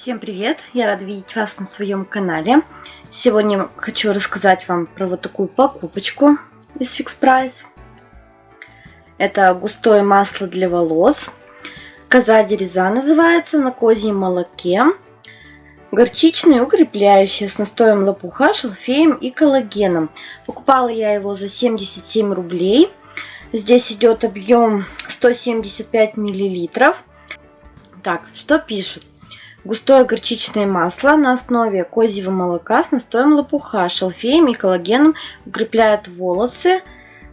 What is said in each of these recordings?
Всем привет! Я рада видеть вас на своем канале. Сегодня хочу рассказать вам про вот такую покупочку из Fix Price. Это густое масло для волос. Коза дереза называется, на козьем молоке. Горчичное, укрепляющее, с настоем лопуха, шалфеем и коллагеном. Покупала я его за 77 рублей. Здесь идет объем 175 миллилитров. Так, что пишут? Густое горчичное масло на основе козьего молока с настоем лопуха, шалфеем и коллагеном укрепляет волосы.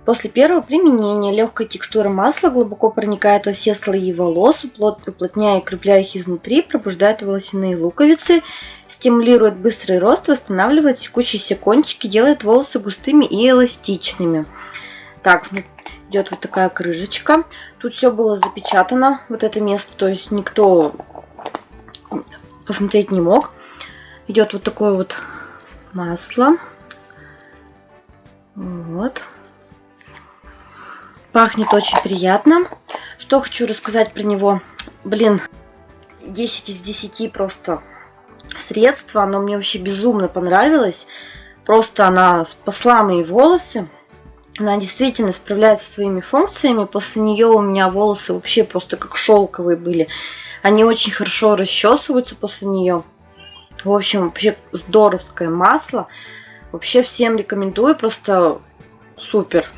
После первого применения легкая текстура масла глубоко проникает во все слои волос, уплотняя и укрепляя их изнутри, пробуждает волосяные луковицы, стимулирует быстрый рост, восстанавливает секущиеся кончики, делает волосы густыми и эластичными. Так, идет вот такая крышечка. Тут все было запечатано, вот это место, то есть никто посмотреть не мог. Идет вот такое вот масло. Вот. Пахнет очень приятно. Что хочу рассказать про него. Блин, 10 из 10 просто средство. Оно мне вообще безумно понравилось. Просто она спасла мои волосы. Она действительно справляется со своими функциями. После нее у меня волосы вообще просто как шелковые были. Они очень хорошо расчесываются после нее. В общем, вообще здоровское масло. Вообще всем рекомендую, просто супер.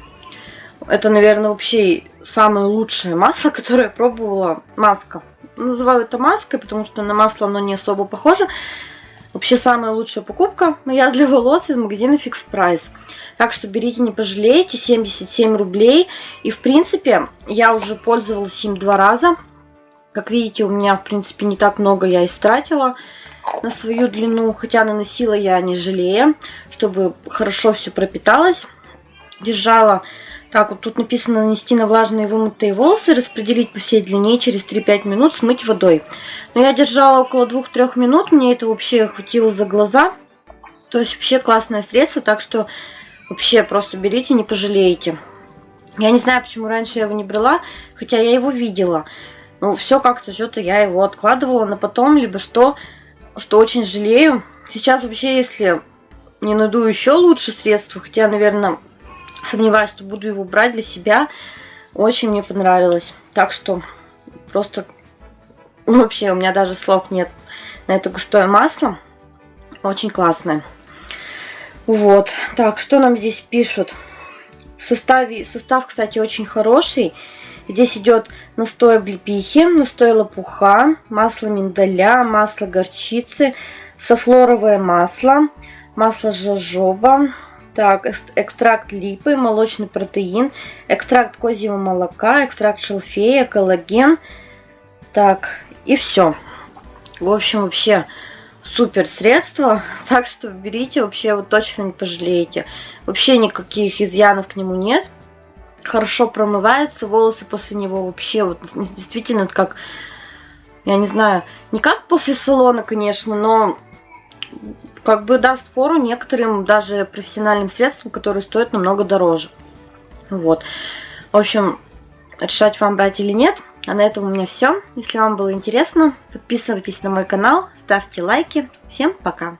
Это, наверное, вообще самое лучшее масло, которое я пробовала. Маска. Называю это маской, потому что на масло оно не особо похоже. Вообще самая лучшая покупка моя для волос из магазина Fix Price. Так что берите, не пожалеете, 77 рублей. И в принципе я уже пользовалась им два раза. Как видите, у меня, в принципе, не так много я истратила на свою длину. Хотя наносила я не жалея, чтобы хорошо все пропиталось. Держала, так вот тут написано нанести на влажные вымытые волосы, распределить по всей длине через 3-5 минут, смыть водой. Но я держала около 2-3 минут, мне это вообще хватило за глаза. То есть вообще классное средство, так что вообще просто берите, не пожалеете. Я не знаю, почему раньше я его не брала, хотя я его видела. Ну, все как-то что-то я его откладывала на потом, либо что, что очень жалею. Сейчас вообще, если не найду еще лучше средства, хотя, наверное, сомневаюсь, что буду его брать для себя, очень мне понравилось. Так что просто вообще у меня даже слов нет на это густое масло. Очень классное. Вот. Так, что нам здесь пишут? Составе, состав, кстати, очень хороший. Здесь идет настой облепихи, настой лопуха, масло миндаля, масло горчицы, софлоровое масло, масло жожоба, так, экстракт липы, молочный протеин, экстракт козьего молока, экстракт шалфея, коллаген. Так, и все. В общем, вообще супер средство. Так что берите, вообще вы точно не пожалеете. Вообще никаких изъянов к нему нет хорошо промывается, волосы после него вообще вот действительно вот как, я не знаю, не как после салона, конечно, но как бы даст фору некоторым даже профессиональным средствам, которые стоят намного дороже. Вот. В общем, решать вам брать или нет. А на этом у меня все. Если вам было интересно, подписывайтесь на мой канал, ставьте лайки. Всем пока!